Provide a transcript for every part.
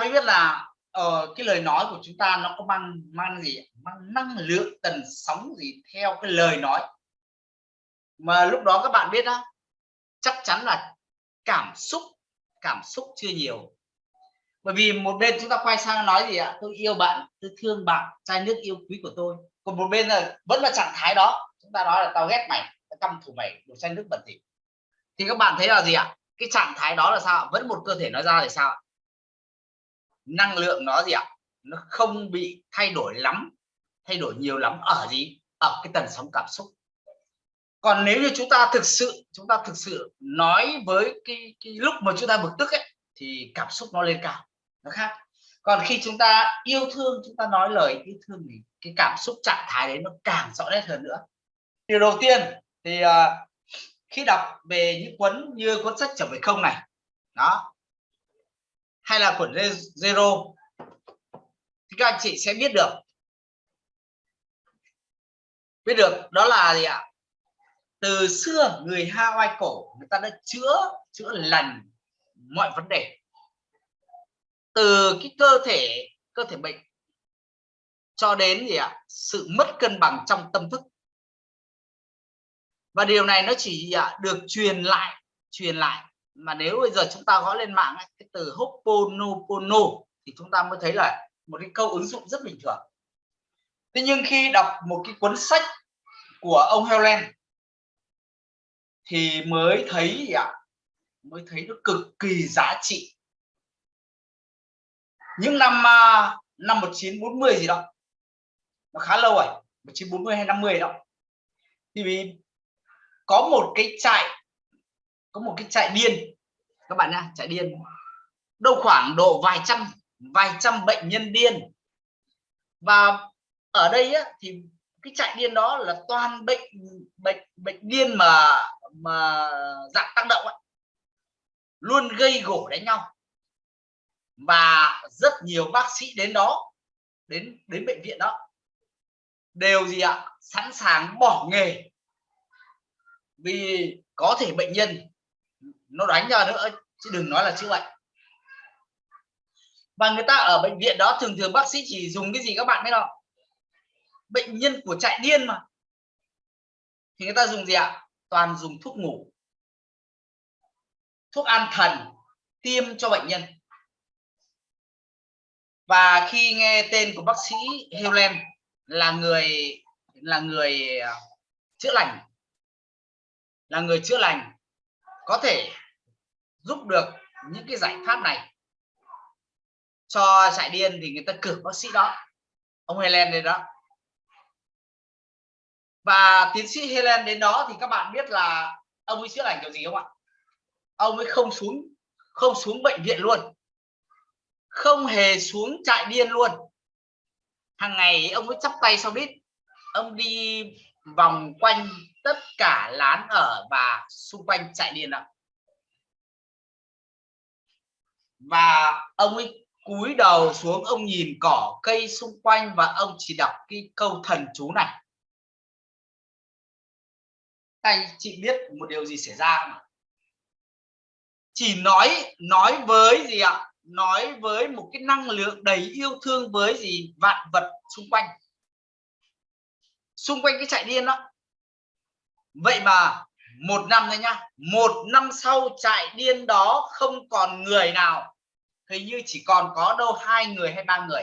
mới biết là uh, cái lời nói của chúng ta nó có mang mang gì mang năng lượng tần sóng gì theo cái lời nói. Mà lúc đó các bạn biết đó chắc chắn là cảm xúc cảm xúc chưa nhiều. Bởi vì một bên chúng ta quay sang nói gì ạ? Tôi yêu bạn tôi thương bạn chai nước yêu quý của tôi. Còn một bên là vẫn là trạng thái đó. Chúng ta nói là tao ghét mày tao căm thù mày đồ chai nước bẩn thỉu. Thì các bạn thấy là gì ạ? Cái trạng thái đó là sao vẫn một cơ thể nói ra thì sao năng lượng nó gì ạ? Nó không bị thay đổi lắm thay đổi nhiều lắm ở gì? Ở cái tần sóng cảm xúc. Còn nếu như chúng ta thực sự chúng ta thực sự nói với cái, cái lúc mà chúng ta bực tức ấy thì cảm xúc nó lên cao. Nó khác. Còn khi chúng ta yêu thương chúng ta nói lời yêu thương thì cái cảm xúc trạng thái đấy nó càng rõ nét hơn nữa. Điều đầu tiên thì uh, khi đọc về những cuốn như cuốn sách trở về không này đó hay là khuẩn zero? Thì các anh chị sẽ biết được. Biết được đó là gì ạ? Từ xưa người Hawaii cổ người ta đã chữa chữa lành mọi vấn đề. Từ cái cơ thể cơ thể bệnh cho đến gì ạ? Sự mất cân bằng trong tâm thức. Và điều này nó chỉ ạ, được truyền lại truyền lại mà nếu bây giờ chúng ta gõ lên mạng ấy, cái từ Hoponopono thì chúng ta mới thấy là một cái câu ứng dụng rất bình thường. Thế nhưng khi đọc một cái cuốn sách của ông Helen thì mới thấy gì ạ? Mới thấy nó cực kỳ giá trị. Những năm à, năm 1940 gì đó nó khá lâu rồi 1940 hay 50 đó. Thì vì có một cái trại có một cái chạy điên. Các bạn nha chạy điên. Đâu khoảng độ vài trăm vài trăm bệnh nhân điên. Và ở đây á, thì cái chạy điên đó là toàn bệnh bệnh bệnh điên mà mà dạng tăng động ấy. luôn gây gổ đánh nhau. Và rất nhiều bác sĩ đến đó đến đến bệnh viện đó. Đều gì ạ? Sẵn sàng bỏ nghề. Vì có thể bệnh nhân nó đánh ra nữa chứ đừng nói là chữa bệnh. Và người ta ở bệnh viện đó thường thường bác sĩ chỉ dùng cái gì các bạn biết không? Bệnh nhân của chạy điên mà. Thì người ta dùng gì ạ? Toàn dùng thuốc ngủ. Thuốc an thần, tiêm cho bệnh nhân. Và khi nghe tên của bác sĩ Helen là người là người à, chữa lành. Là người chữa lành có thể giúp được những cái giải pháp này cho chạy điên thì người ta cử bác sĩ đó, ông Helen đến đó. Và tiến sĩ Helen đến đó thì các bạn biết là ông ấy chữa lành kiểu gì không ạ? Ông ấy không xuống không xuống bệnh viện luôn, không hề xuống chạy điên luôn. Hàng ngày ông ấy chắp tay sau đít, ông đi vòng quanh tất cả lán ở và xung quanh chạy điên ạ. Và ông ấy cúi đầu xuống, ông nhìn cỏ cây xung quanh và ông chỉ đọc cái câu thần chú này. Anh chị biết một điều gì xảy ra không chỉ nói nói với gì ạ? Nói với một cái năng lượng đầy yêu thương với gì? Vạn vật xung quanh. Xung quanh cái chạy điên đó vậy mà một năm thôi nhá, một năm sau trại điên đó không còn người nào. Hình như chỉ còn có đâu hai người hay ba người.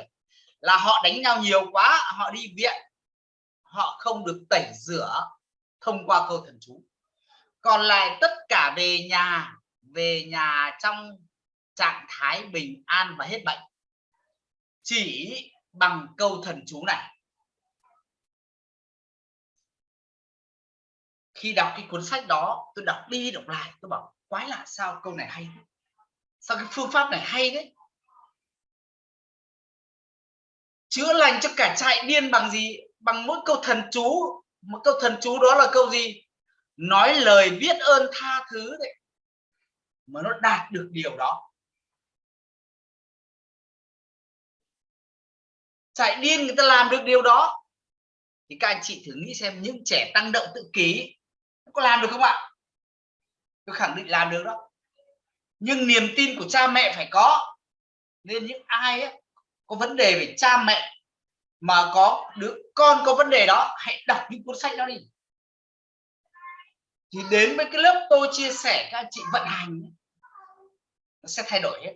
Là họ đánh nhau nhiều quá, họ đi viện, họ không được tẩy rửa thông qua câu thần chú. Còn lại tất cả về nhà về nhà trong trạng thái bình an và hết bệnh. Chỉ bằng câu thần chú này khi đọc cái cuốn sách đó, tôi đọc đi đọc lại, tôi bảo, quái lạ sao câu này hay sao cái phương pháp này hay đấy chữa lành cho cả trại điên bằng gì? Bằng mỗi câu thần chú. Một câu thần chú đó là câu gì? Nói lời biết ơn tha thứ đấy, mà nó đạt được điều đó. Chạy điên người ta làm được điều đó. Thì các anh chị thử nghĩ xem, những trẻ tăng động tự kỷ có làm được không ạ? Tôi khẳng định làm được đó. Nhưng niềm tin của cha mẹ phải có. Nên những ai ấy, có vấn đề về cha mẹ mà có đứa con có vấn đề đó hãy đọc những cuốn sách đó đi. Thì đến với cái lớp tôi chia sẻ các anh chị vận hành nó sẽ thay đổi hết.